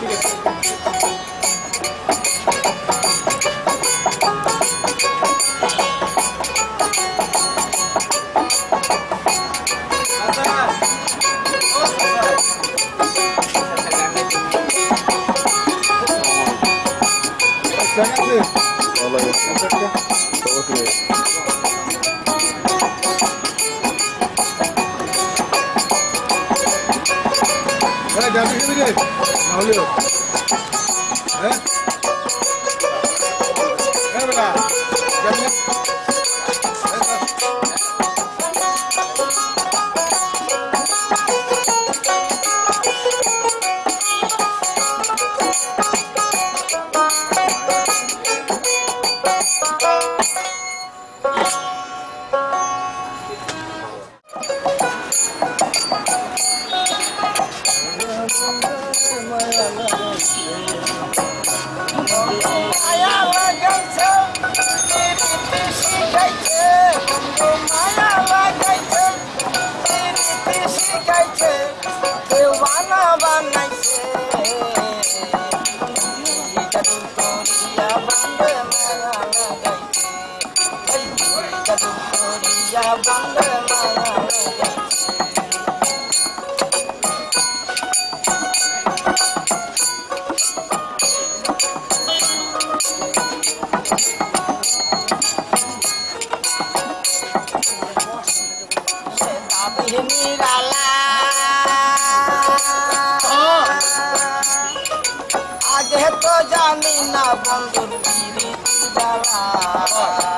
Gracias. mi? Vallahi yok. Tava kırıyor. He geldi gibi değil. Ağlıyor. He? He bırak. Gel 哎呀，我 lagi. निराला। हाँ। आगे तो जानी ना बंधु गिरी निराला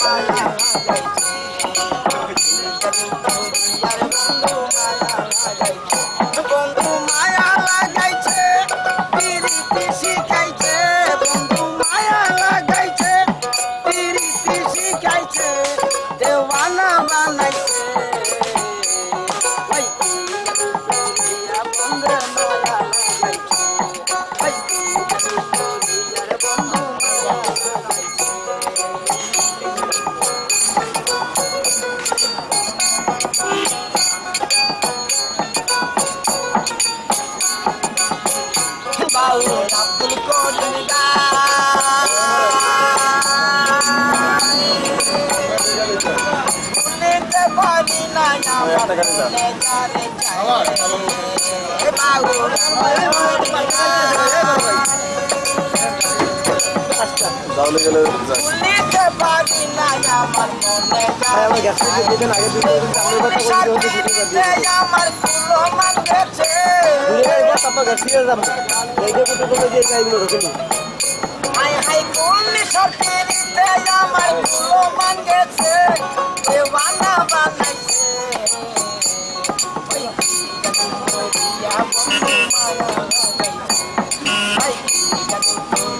妈呀辣嘴 টাকা নিলাম তাহলে গেলে আমার Bye.